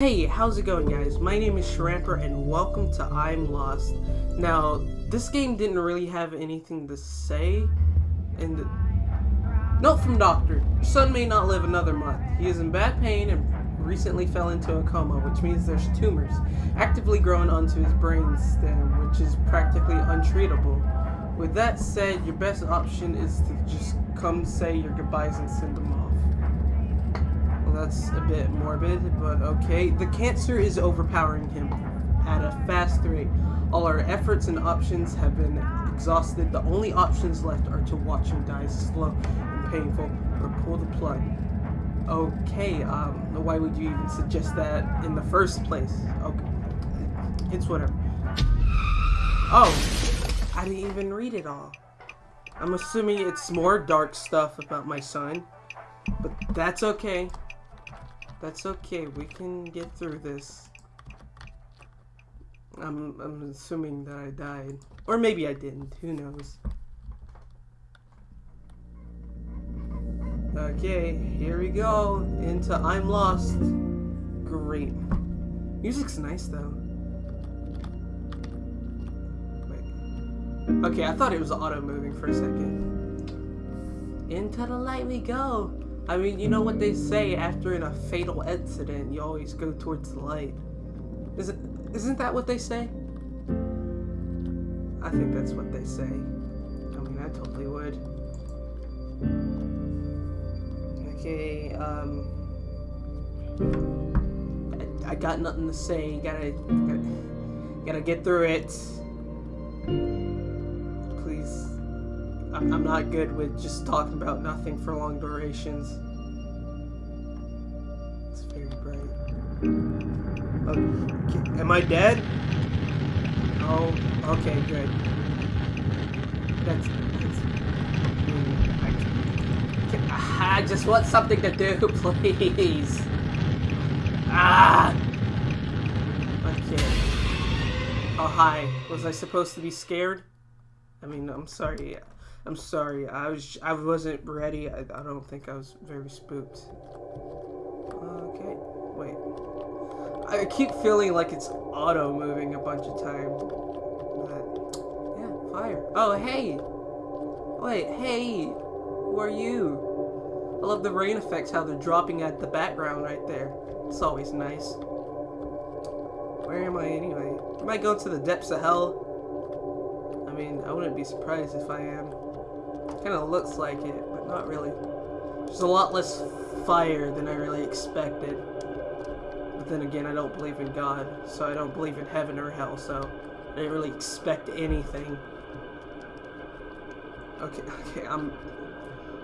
Hey, how's it going guys? My name is Shramper and welcome to I'm Lost. Now, this game didn't really have anything to say, and note from doctor, son may not live another month. He is in bad pain and recently fell into a coma, which means there's tumors actively growing onto his brain stem, which is practically untreatable. With that said, your best option is to just come say your goodbyes and send them off. That's a bit morbid, but okay. The cancer is overpowering him at a fast rate. All our efforts and options have been exhausted. The only options left are to watch him die slow and painful or pull the plug. Okay, um, why would you even suggest that in the first place? Okay, it's whatever. Oh, I didn't even read it all. I'm assuming it's more dark stuff about my son, but that's okay. That's okay, we can get through this. I'm, I'm assuming that I died. Or maybe I didn't, who knows. Okay, here we go into I'm Lost. Great. Music's nice though. Wait. Okay, I thought it was auto moving for a second. Into the light we go. I mean, you know what they say after in a fatal accident, you always go towards the light. Isn't isn't that what they say? I think that's what they say. I mean, I totally would. Okay, um... I, I got nothing to say. Gotta, gotta, gotta get through it. I'm, not good with just talking about nothing for long durations. It's very bright. Okay. Am I dead? Oh, okay, good. That's, that's I just want something to do, please. Ah! Okay. Oh, hi. Was I supposed to be scared? I mean, I'm sorry. I'm sorry. I was. I wasn't ready. I, I don't think I was very spooked. Okay. Wait. I keep feeling like it's auto moving a bunch of time. But yeah, fire. Oh, hey. Wait, hey. Who are you? I love the rain effects, how they're dropping at the background right there. It's always nice. Where am I anyway? Am I going to the depths of hell? I mean, I wouldn't be surprised if I am. Kind of looks like it, but not really. There's a lot less fire than I really expected. But then again, I don't believe in God, so I don't believe in heaven or hell, so I didn't really expect anything. Okay, okay, I'm...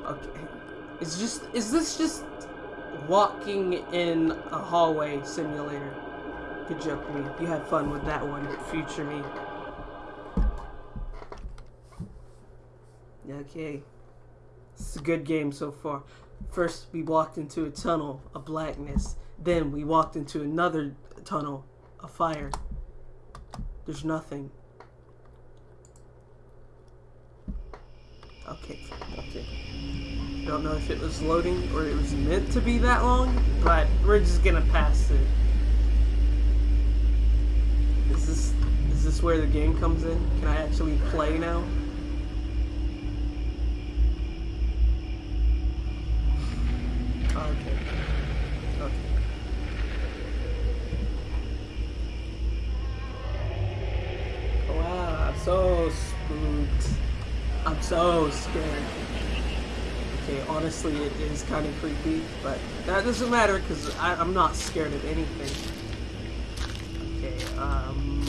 Okay. Is just is this just walking in a hallway simulator? Good joke, me. You have fun with that one, future me. Okay. It's a good game so far. First, we walked into a tunnel of blackness. Then, we walked into another tunnel of fire. There's nothing. Okay, okay. Don't know if it was loading or it was meant to be that long, but we're just gonna pass it. Is this is this where the game comes in? Can I actually play now? So scared. Okay, honestly, it is kind of creepy, but that doesn't matter because I'm not scared of anything. Okay, um...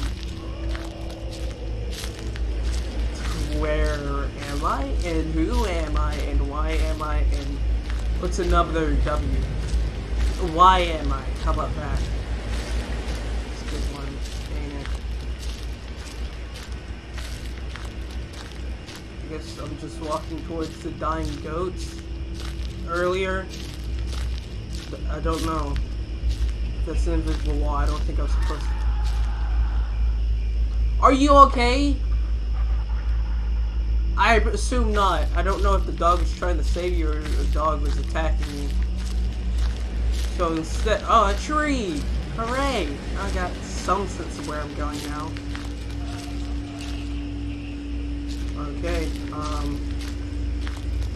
Where am I? And who am I? And why am I? And what's another W? Why am I? How about that? That's a good one. I I'm just walking towards the dying goats. Earlier, I don't know. That's an invisible wall. I don't think I was supposed to. Are you okay? I assume not. I don't know if the dog was trying to save you or the dog was attacking you. So instead, oh, a tree! Hooray! I got some sense of where I'm going now. Okay, um,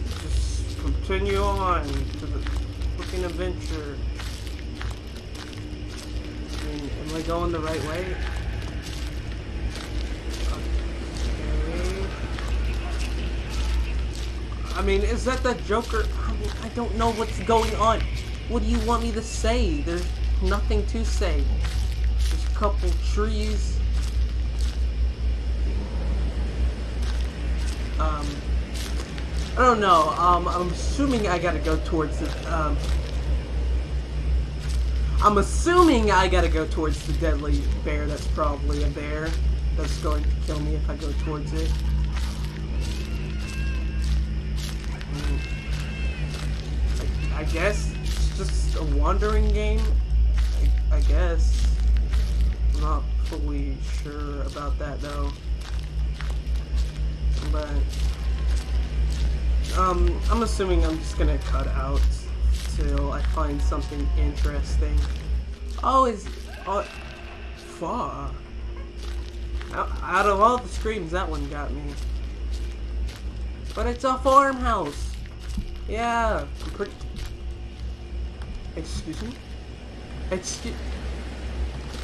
just continue on to the fucking adventure. I mean, am I going the right way? Okay. I mean, is that the Joker? I mean, I don't know what's going on. What do you want me to say? There's nothing to say. There's a couple trees. Um, I don't know. Um, I'm assuming I gotta go towards the. Um, I'm assuming I gotta go towards the deadly bear. That's probably a bear that's going to kill me if I go towards it. Mm. I, I guess it's just a wandering game. I, I guess. I'm not fully sure about that though. But um, I'm assuming I'm just gonna cut out till I find something interesting. Oh, is oh, fuck. Out of all the screams, that one got me. But it's a farmhouse. Yeah, I'm pretty. Excuse me. Excuse.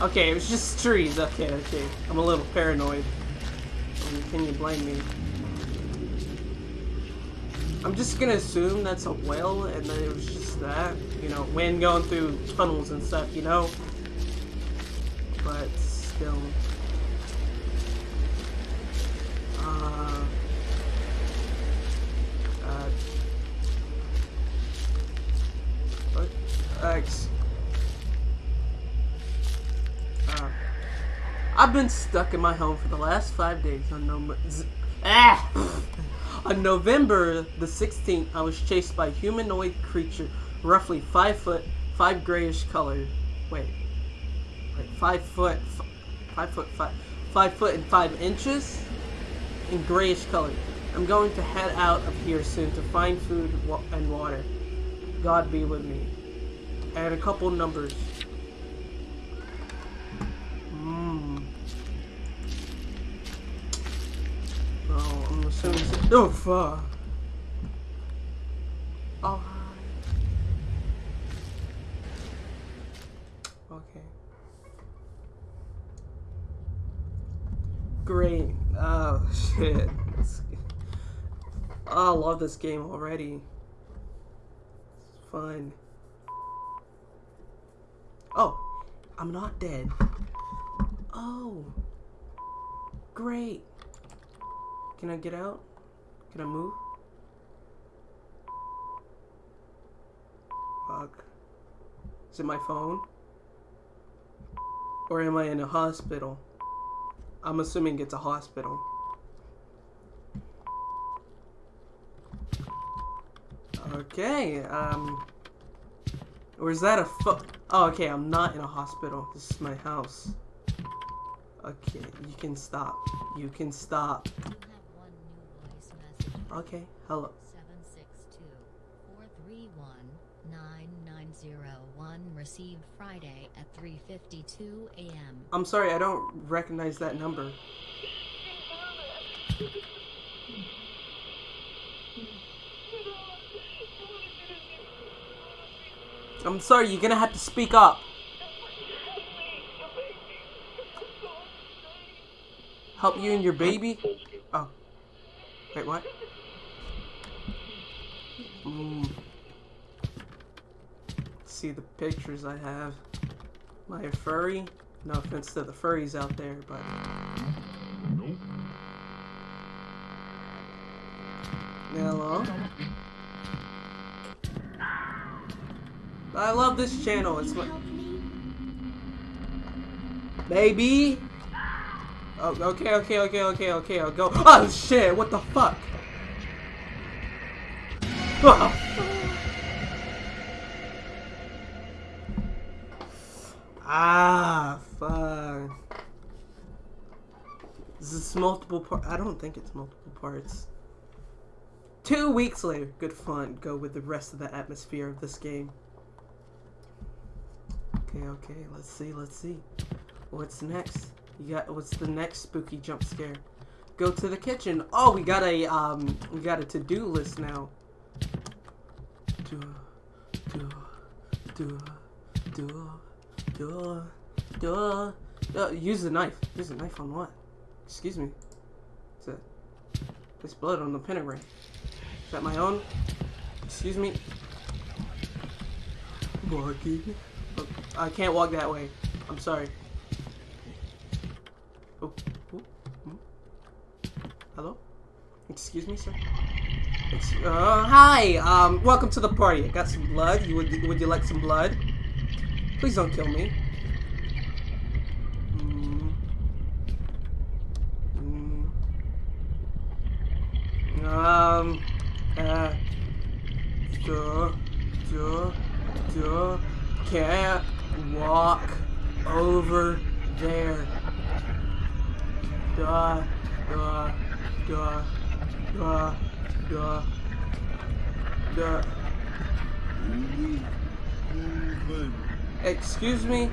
Okay, it was just trees. Okay, okay. I'm a little paranoid. Can you blame me? I'm just gonna assume that's a wail and that it was just that. You know, wind going through tunnels and stuff, you know? But still. Uh, uh, what? X. Uh, I've been stuck in my home for the last five days on no. Ah! On November the 16th, I was chased by a humanoid creature, roughly 5 foot, 5 grayish color. Wait. Like 5 foot, 5 foot, 5, 5 foot and 5 inches? In grayish color. I'm going to head out of here soon to find food and water. God be with me. And a couple numbers. Oh fuck. Oh Okay. Great. Oh shit. Oh, I love this game already. It's fun. Oh, I'm not dead. Oh. Great. Can I get out? Can I move? Fuck. Is it my phone? Or am I in a hospital? I'm assuming it's a hospital. Okay, um... Or is that a fo- Oh, okay, I'm not in a hospital. This is my house. Okay, you can stop. You can stop. Okay, hello. 762-431-9901 received Friday at 3.52 a.m. I'm sorry, I don't recognize that number. I'm sorry, you're gonna have to speak up. Help you and your baby? Oh. Wait, what? Mm. See the pictures I have. My furry. No offense to the furries out there, but. Nope. Hello. I love this channel. It's my baby. Oh, okay, okay, okay, okay, okay. I'll go. Oh shit! What the fuck? ah, fuck. This is this multiple part? I don't think it's multiple parts. Two weeks later, good fun. Go with the rest of the atmosphere of this game. Okay, okay. Let's see. Let's see. What's next? Got what's the next spooky jump scare? Go to the kitchen. Oh, we got a um, we got a to-do list now. Do, do, do, do, do, do. Uh, use the knife. Use the knife on what? Excuse me. It's a, there's blood on the pentagram. Is that my own? Excuse me. Walking. Oh, I can't walk that way. I'm sorry. Oh, oh. Hello? Excuse me, sir. Ex uh, hi. Um, welcome to the party. I got some blood. You would would you like some blood? Please don't kill me. Mm. Mm. Um. Uh. Duh. Duh. Duh. Can't walk over there. Duh. Duh. Duh. Duh. Duh. Duh. Excuse me?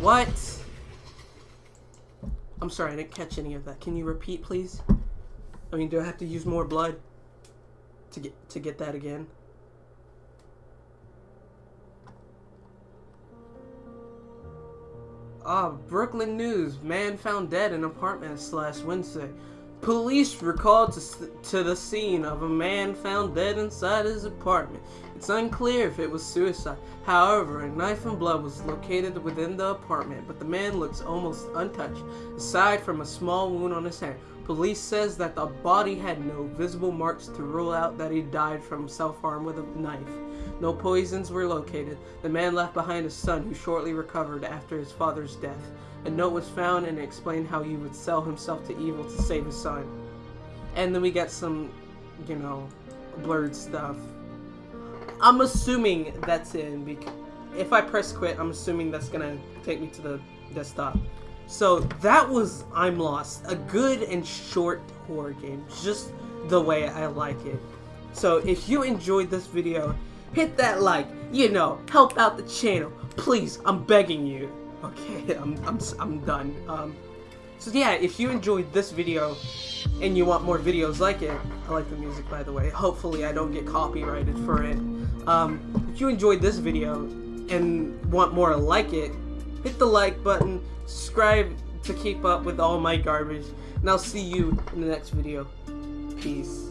What? I'm sorry, I didn't catch any of that. Can you repeat, please? I mean, do I have to use more blood to get to get that again? Ah, Brooklyn News. Man found dead in apartment last Wednesday. Police were called to, to the scene of a man found dead inside his apartment. It's unclear if it was suicide. However, a knife and blood was located within the apartment, but the man looks almost untouched, aside from a small wound on his hand. Police says that the body had no visible marks to rule out that he died from self-harm with a knife. No poisons were located. The man left behind a son who shortly recovered after his father's death. A note was found and explained how he would sell himself to evil to save his son. And then we get some, you know, blurred stuff. I'm assuming that's in because if I press quit, I'm assuming that's gonna take me to the desktop. So that was I'm Lost, a good and short horror game, just the way I like it. So if you enjoyed this video, hit that like, you know, help out the channel. Please, I'm begging you. Okay, I'm, I'm, I'm done. Um, so yeah, if you enjoyed this video and you want more videos like it, I like the music by the way, hopefully I don't get copyrighted for it. Um, if you enjoyed this video and want more like it, hit the like button, subscribe to keep up with all my garbage, and I'll see you in the next video. Peace.